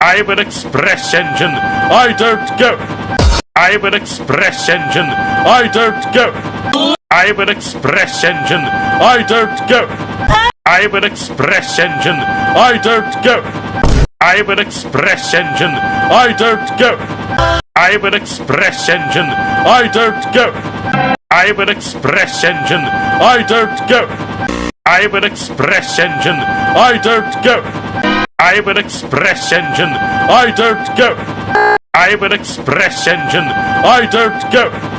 I'm an express engine. I don't go. I'm an express engine. I don't go. I'm an express engine. I don't go. I'm an express engine. I don't go. I'm an express engine. I don't go. I'm an express engine. I don't go. I'm an express engine. I don't go. I'm an express engine. I don't go. I'm an express engine. I don't go. I'm an express engine. I don't go.